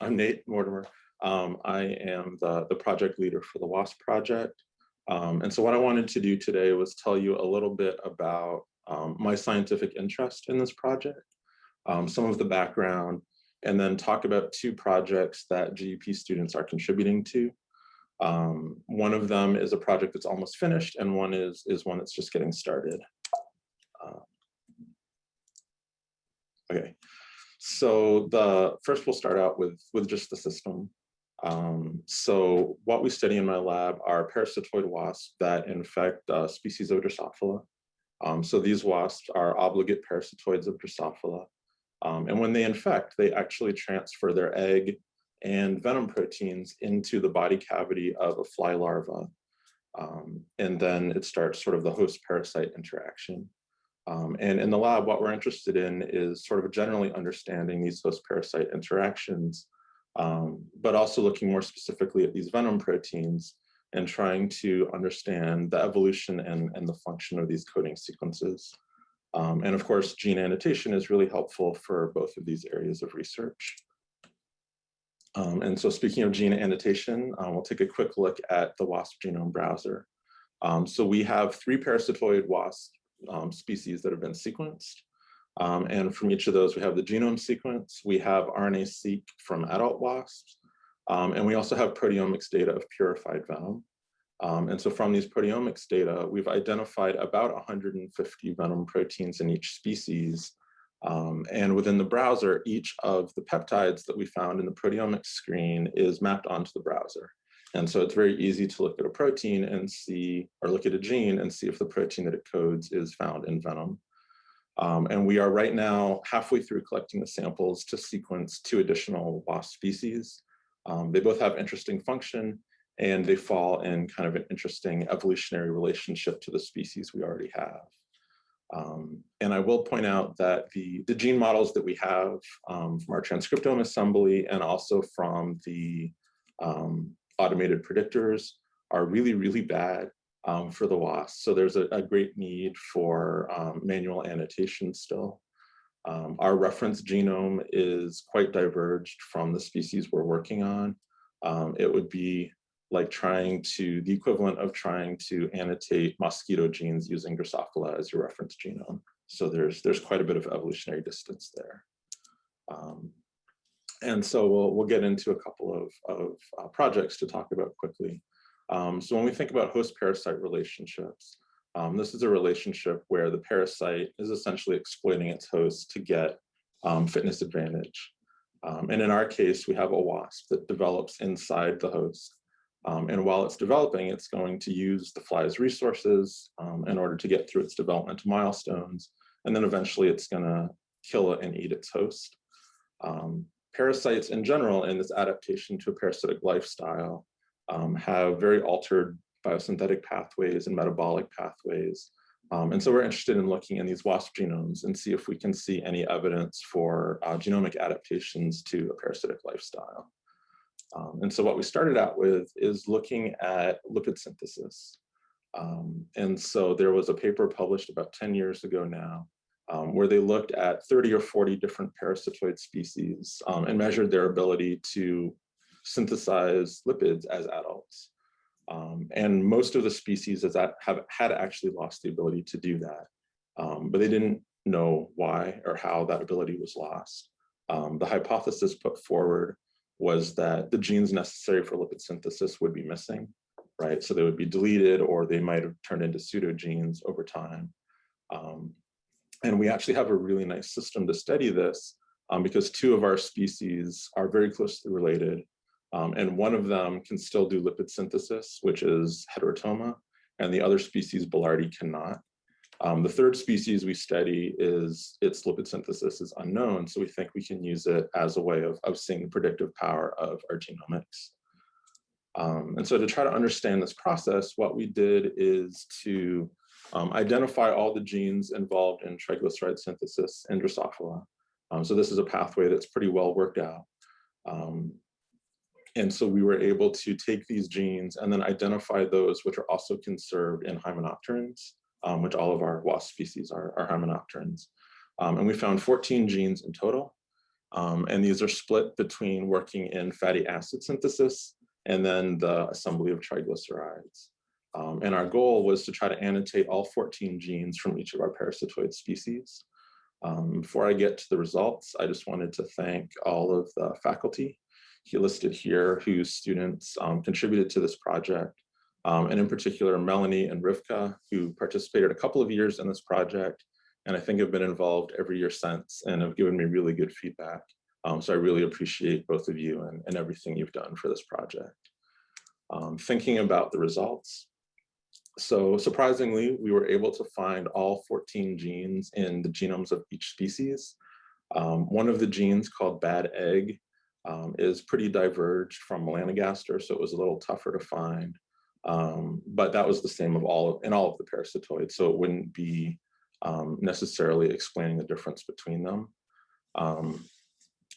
I'm Nate Mortimer. Um, I am the, the project leader for the WASP project. Um, and so what I wanted to do today was tell you a little bit about um, my scientific interest in this project, um, some of the background, and then talk about two projects that GEP students are contributing to. Um, one of them is a project that's almost finished and one is, is one that's just getting started. Uh, okay, so the first we'll start out with, with just the system. Um, so what we study in my lab are parasitoid wasps that infect uh, species of Drosophila. Um, so these wasps are obligate parasitoids of Drosophila. Um, and when they infect, they actually transfer their egg and venom proteins into the body cavity of a fly larva. Um, and then it starts sort of the host parasite interaction. Um, and in the lab, what we're interested in is sort of generally understanding these host parasite interactions, um, but also looking more specifically at these venom proteins and trying to understand the evolution and, and the function of these coding sequences. Um, and of course, gene annotation is really helpful for both of these areas of research. Um, and so speaking of gene annotation, uh, we'll take a quick look at the WASP genome browser. Um, so we have three parasitoid WASP um, species that have been sequenced. Um, and from each of those, we have the genome sequence, we have RNA-seq from adult wasps, um, and we also have proteomics data of purified venom. Um, and so from these proteomics data, we've identified about 150 venom proteins in each species. Um, and within the browser, each of the peptides that we found in the proteomics screen is mapped onto the browser. And so it's very easy to look at a protein and see, or look at a gene and see if the protein that it codes is found in venom. Um, and we are right now halfway through collecting the samples to sequence two additional wasp species. Um, they both have interesting function and they fall in kind of an interesting evolutionary relationship to the species we already have. Um, and I will point out that the, the gene models that we have um, from our transcriptome assembly and also from the um, automated predictors are really, really bad um, for the WASP. So there's a, a great need for um, manual annotation still. Um, our reference genome is quite diverged from the species we're working on. Um, it would be like trying to, the equivalent of trying to annotate mosquito genes using Drosophila as your reference genome. So there's, there's quite a bit of evolutionary distance there. Um, and so we'll, we'll get into a couple of, of uh, projects to talk about quickly. Um, so when we think about host-parasite relationships, um, this is a relationship where the parasite is essentially exploiting its host to get um, fitness advantage. Um, and in our case, we have a wasp that develops inside the host. Um, and while it's developing, it's going to use the fly's resources um, in order to get through its developmental milestones. And then eventually it's gonna kill it and eat its host. Parasites in general in this adaptation to a parasitic lifestyle um, have very altered biosynthetic pathways and metabolic pathways. Um, and so we're interested in looking in these WASP genomes and see if we can see any evidence for uh, genomic adaptations to a parasitic lifestyle. Um, and so what we started out with is looking at lipid synthesis. Um, and so there was a paper published about 10 years ago now um, where they looked at 30 or 40 different parasitoid species um, and measured their ability to synthesize lipids as adults. Um, and most of the species that have had actually lost the ability to do that, um, but they didn't know why or how that ability was lost. Um, the hypothesis put forward was that the genes necessary for lipid synthesis would be missing, right? So they would be deleted or they might have turned into pseudogenes over time. Um, and we actually have a really nice system to study this um, because two of our species are very closely related um, and one of them can still do lipid synthesis, which is heterotoma, and the other species, boulardi, cannot. Um, the third species we study is its lipid synthesis is unknown, so we think we can use it as a way of, of seeing the predictive power of our genomics. Um, and so to try to understand this process, what we did is to um, identify all the genes involved in triglyceride synthesis in Drosophila. Um, so this is a pathway that's pretty well worked out. Um, and so we were able to take these genes and then identify those which are also conserved in hymenopterans, um, which all of our wasp species are, are hymenopterans. Um, and we found 14 genes in total. Um, and these are split between working in fatty acid synthesis and then the assembly of triglycerides. Um, and our goal was to try to annotate all 14 genes from each of our parasitoid species. Um, before I get to the results, I just wanted to thank all of the faculty he listed here whose students um, contributed to this project. Um, and in particular, Melanie and Rivka, who participated a couple of years in this project, and I think have been involved every year since and have given me really good feedback. Um, so I really appreciate both of you and, and everything you've done for this project. Um, thinking about the results, so surprisingly, we were able to find all 14 genes in the genomes of each species. Um, one of the genes called bad egg um, is pretty diverged from melanogaster, so it was a little tougher to find. Um, but that was the same of all in all of the parasitoids, so it wouldn't be um, necessarily explaining the difference between them. Um,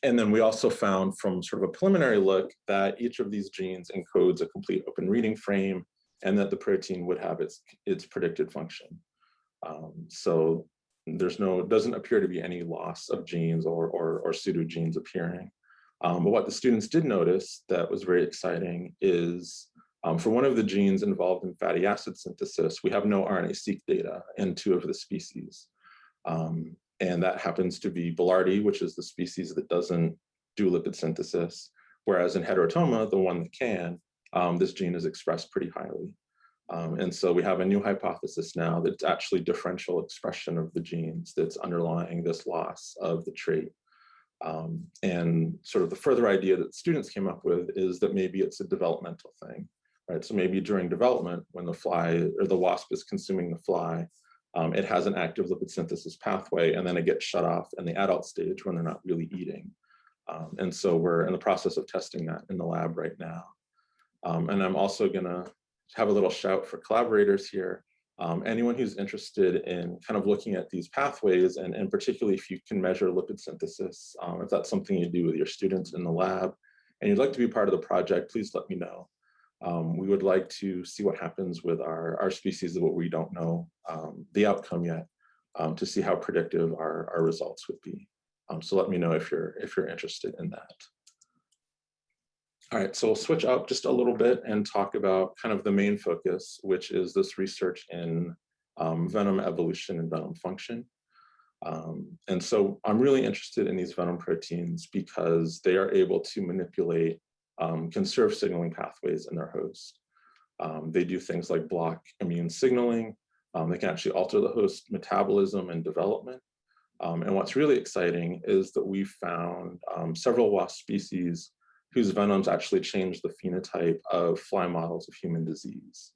and then we also found from sort of a preliminary look that each of these genes encodes a complete open reading frame and that the protein would have its, its predicted function. Um, so there's no, doesn't appear to be any loss of genes or, or, or pseudogenes appearing. Um, but what the students did notice that was very exciting is um, for one of the genes involved in fatty acid synthesis, we have no RNA-seq data in two of the species. Um, and that happens to be boulardi, which is the species that doesn't do lipid synthesis, whereas in heterotoma, the one that can, um, this gene is expressed pretty highly. Um, and so we have a new hypothesis now that it's actually differential expression of the genes that's underlying this loss of the trait. Um, and sort of the further idea that students came up with is that maybe it's a developmental thing, right? So maybe during development, when the fly or the wasp is consuming the fly, um, it has an active lipid synthesis pathway and then it gets shut off in the adult stage when they're not really eating. Um, and so we're in the process of testing that in the lab right now. Um, and I'm also gonna have a little shout for collaborators here. Um, anyone who's interested in kind of looking at these pathways and, and particularly if you can measure lipid synthesis, um, if that's something you do with your students in the lab and you'd like to be part of the project, please let me know. Um, we would like to see what happens with our, our species of what we don't know um, the outcome yet um, to see how predictive our, our results would be. Um, so let me know if you're if you're interested in that. All right, so we'll switch up just a little bit and talk about kind of the main focus, which is this research in um, venom evolution and venom function. Um, and so I'm really interested in these venom proteins because they are able to manipulate um, conserved signaling pathways in their host. Um, they do things like block immune signaling. Um, they can actually alter the host metabolism and development. Um, and what's really exciting is that we found several wasp species whose venoms actually change the phenotype of fly models of human disease.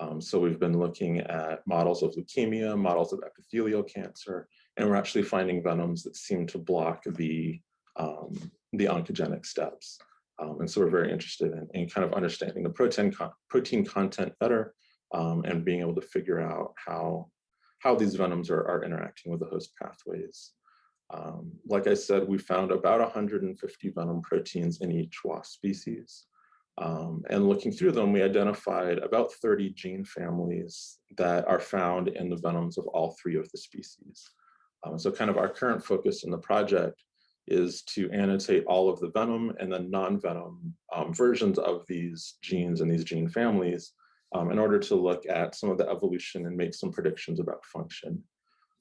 Um, so we've been looking at models of leukemia, models of epithelial cancer, and we're actually finding venoms that seem to block the, um, the oncogenic steps. Um, and so we're very interested in, in, kind of understanding the protein, con protein content better um, and being able to figure out how, how these venoms are, are interacting with the host pathways. Um, like I said, we found about 150 venom proteins in each wasp species. Um, and looking through them, we identified about 30 gene families that are found in the venoms of all three of the species. Um, so kind of our current focus in the project is to annotate all of the venom and the non-venom um, versions of these genes and these gene families um, in order to look at some of the evolution and make some predictions about function.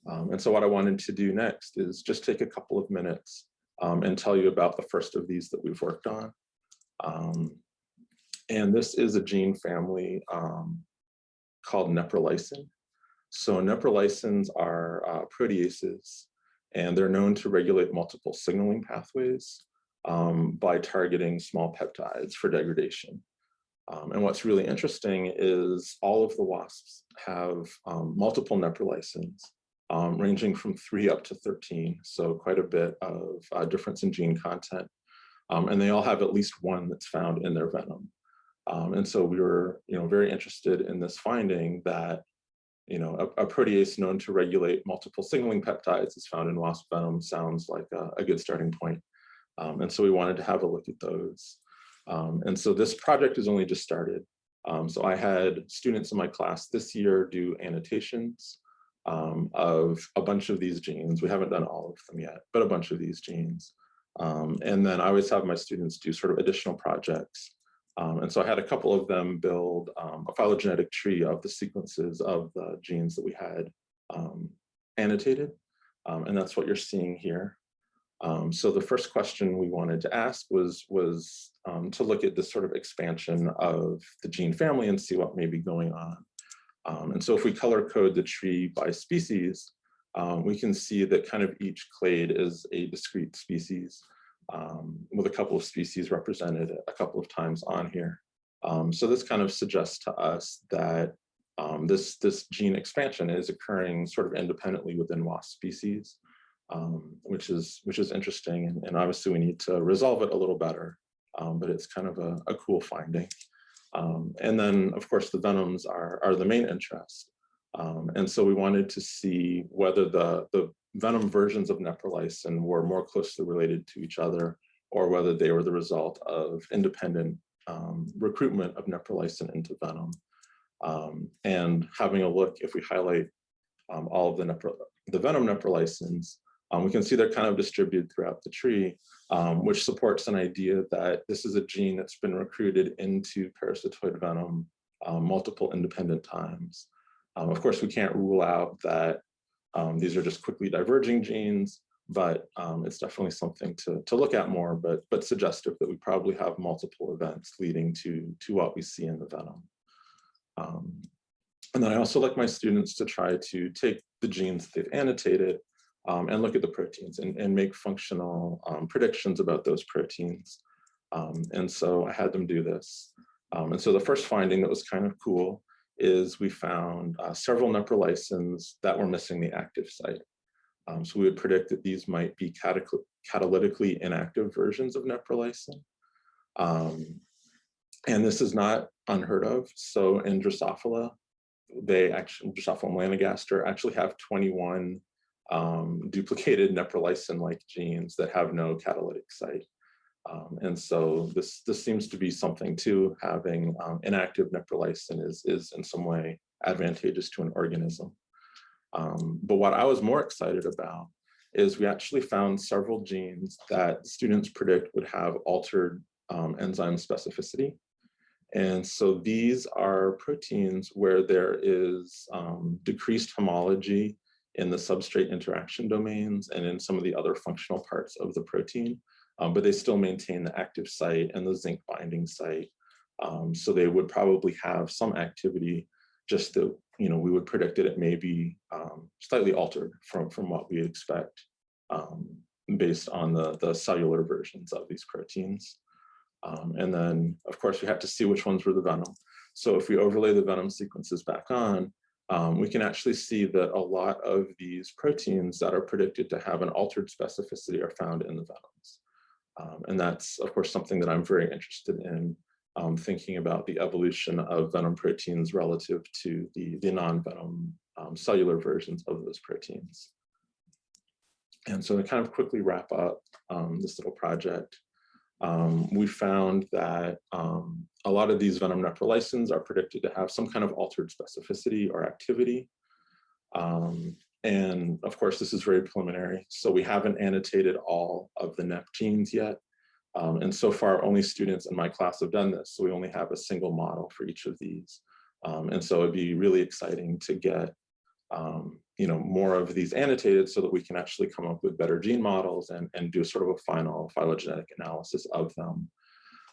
Um, and so what I wanted to do next is just take a couple of minutes um, and tell you about the first of these that we've worked on. Um, and this is a gene family um, called neprilysin. So neprilysin are uh, proteases, and they're known to regulate multiple signaling pathways um, by targeting small peptides for degradation. Um, and what's really interesting is all of the wasps have multiple neprilysins, um, ranging from three up to 13. So quite a bit of uh, difference in gene content. Um, and they all have at least one that's found in their venom. Um, and so we were you know, very interested in this finding that you know, a, a, protease known to regulate multiple signaling peptides is found in wasp venom sounds like a, a good starting point. Um, and so we wanted to have a look at those. Um, and so this project has only just started. Um, so I had students in my class this year do annotations um, of a bunch of these genes. We haven't done all of them yet, but a bunch of these genes. Um, and then I always have my students do sort of additional projects. Um, and so I had a couple of them build um, a phylogenetic tree of the sequences of the genes that we had um, annotated. Um, and that's what you're seeing here. So the first question we wanted to ask was, was to look at this sort of expansion of the gene family and see what may be going on. Um, and so if we color code the tree by species, um, we can see that kind of each clade is a discrete species um, with a couple of species represented a couple of times on here. Um, so this kind of suggests to us that this, this gene expansion is occurring sort of independently within wasp species um, which is which is interesting. And, and, obviously we need to resolve it a little better, um, but it's kind of a, a cool finding. Um, and then of course the venoms are, are the main interest. Um, and so we wanted to see whether the, the venom versions of neprilysin were more closely related to each other or whether they were the result of independent um, recruitment of neprilysin into venom. Um, and having a look, if we highlight all of the, the venom neprilysins, um, we can see they're kind of distributed throughout the tree, um, which supports an idea that this is a gene that's been recruited into parasitoid venom um, multiple independent times. Um, of course, we can't rule out that um, these are just quickly diverging genes, but um, it's definitely something to, to look at more, but, but suggestive that we probably have multiple events leading to, to what we see in the venom. and then I also like my students to try to take the genes they've annotated um, and look at the proteins and, and make functional um, predictions about those proteins. Um, and so I had them do this. Um, and so the first finding that was kind of cool is we found uh, several neprilysins that were missing the active site. Um, so we would predict that these might be catalytically inactive versions of neprilysin. Um, and this is not unheard of. So in Drosophila, they actually, Drosophila melanogaster actually have 21 um, duplicated neprilysin-like genes that have no catalytic site. Um, and so this, this seems to be something too, having um, inactive neprilysin is, is in some way advantageous to an organism. Um, but what I was more excited about is we actually found several genes that students predict would have altered um, enzyme specificity. And so these are proteins where there is um, decreased homology in the substrate interaction domains and in some of the other functional parts of the protein, um, but they still maintain the active site and the zinc binding site. Um, so they would probably have some activity just that, you know, we would predict that it may be um, slightly altered from, from what we expect um, based on the, the cellular versions of these proteins. Um, and then, of course, we have to see which ones were the venom. So if we overlay the venom sequences back on, um, we can actually see that a lot of these proteins that are predicted to have an altered specificity are found in the venoms. Um, and that's, of course, something that I'm very interested in um, thinking about the evolution of venom proteins relative to the, the non-venom um, cellular versions of those proteins. And so to kind of quickly wrap up um, this little project, um, we found that um, a lot of these venom neprilysins are predicted to have some kind of altered specificity or activity. Um, and of course, this is very preliminary. So we haven't annotated all of the NEP genes yet. Um, and so far, only students in my class have done this. So we only have a single model for each of these. Um, and so it'd be really exciting to get um, you know, more of these annotated so that we can actually come up with better gene models and, and do sort of a final phylogenetic analysis of them.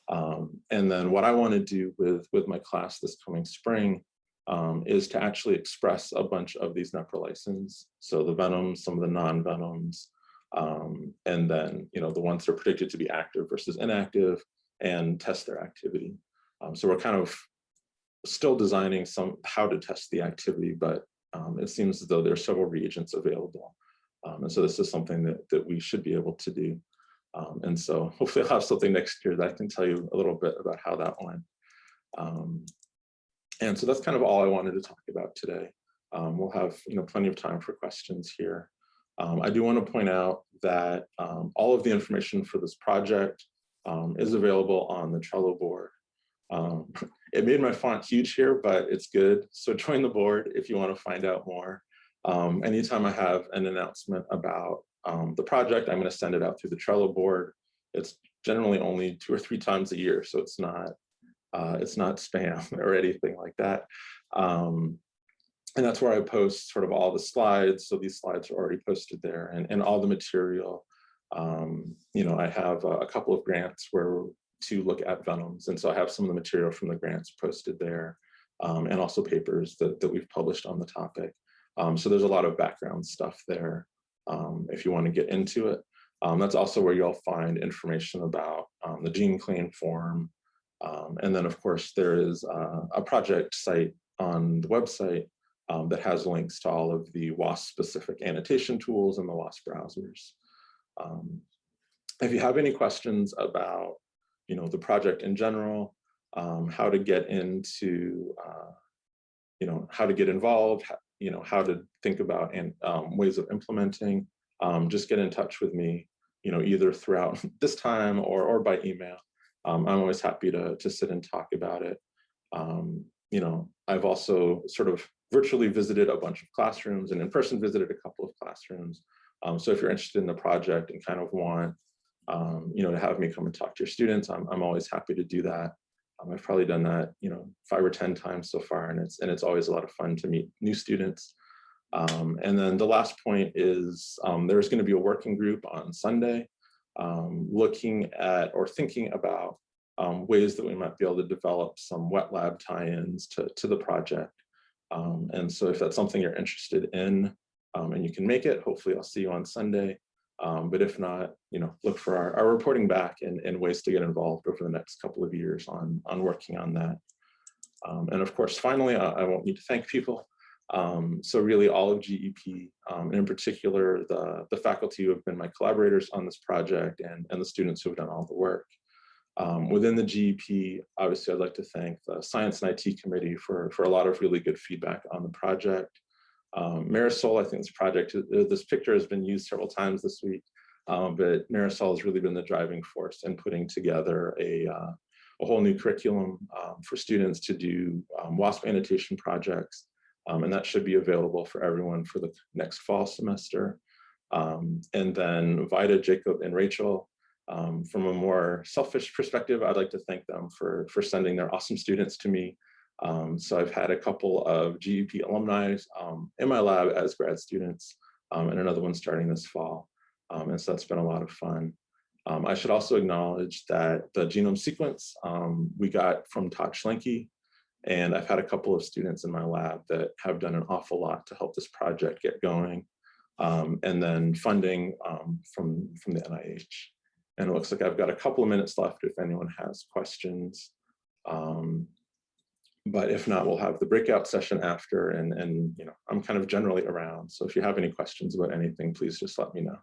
Um, and then what I want to do with, with my class this coming spring um, is to actually express a bunch of these neprilysins. So the venoms, some of the non-venoms, um, and then, you know, the ones that are predicted to be active versus inactive and test their activity. Um, so we're kind of still designing some how to test the activity, but um, it seems as though there are several reagents available. Um, and so this is something that, that we should be able to do. Um, and so hopefully I'll have something next year that I can tell you a little bit about how that went. Um, and so that's kind of all I wanted to talk about today. Um, we'll have you know plenty of time for questions here. Um, I do want to point out that all of the information for this project is available on the Trello board. It made my font huge here, but it's good. So join the board if you want to find out more. Um, anytime I have an announcement about um, the project, I'm gonna send it out through the Trello board. It's generally only two or three times a year, so it's not, uh, it's not spam or anything like that. Um, and that's where I post sort of all the slides. So these slides are already posted there and, and all the material. Um, you know, I have a, a couple of grants where to look at venoms. And so I have some of the material from the grants posted there um, and also papers that, that we've published on the topic. Um, so there's a lot of background stuff there um, if you want to get into it. Um, that's also where you'll find information about um, the gene clean form. Um, and then of course there is uh, a project site on the website that has links to all of the WASP specific annotation tools and the WASP browsers. If you have any questions about, you know, the project in general, um, how to get into, uh, you know, how to get involved, you know, how to think about and um, ways of implementing, um, just get in touch with me, you know, either throughout this time or, or by email. Um, I'm always happy to, to sit and talk about it. Um, you know, I've also sort of virtually visited a bunch of classrooms and in person visited a couple of classrooms. Um, so if you're interested in the project and kind of want, um, you know, to have me come and talk to your students, I'm, I'm always happy to do that. Um, I've probably done that, you know, five or 10 times so far, and it's, and it's always a lot of fun to meet new students. Um, and then the last point is um, there's going to be a working group on Sunday um, looking at or thinking about um, ways that we might be able to develop some wet lab tie-ins to, to the project. And so if that's something you're interested in and you can make it, hopefully I'll see you on Sunday. Um, but if not, you know, look for our, our reporting back and, and ways to get involved over the next couple of years on, on working on that. Um, and of course, finally, I, I, won't need to thank people. Um, so really all of GEP, um, and in particular, the, the faculty who have been my collaborators on this project and, and the students who have done all the work. Um, within the GEP, obviously, I'd like to thank the Science and IT Committee for, for a lot of really good feedback on the project. Um, Marisol, I think this project, uh, this picture has been used several times this week, um, but Marisol has really been the driving force in putting together a, uh, a whole new curriculum um, for students to do um, WASP annotation projects. Um, and that should be available for everyone for the next fall semester. Um, and then Vida, Jacob, and Rachel from a more selfish perspective, I'd like to thank them for, for sending their awesome students to me. Um, so I've had a couple of GEP alumni um, in my lab as grad students um, and another one starting this fall. Um, and so that's been a lot of fun. Um, I should also acknowledge that the genome sequence we got from Todd Schlenke, and I've had a couple of students in my lab that have done an awful lot to help this project get going. and then funding from, from the NIH. And it looks like I've got a couple of minutes left if anyone has questions. Um, but if not, we'll have the breakout session after and, and you know, I'm kind of generally around. So if you have any questions about anything, please just let me know.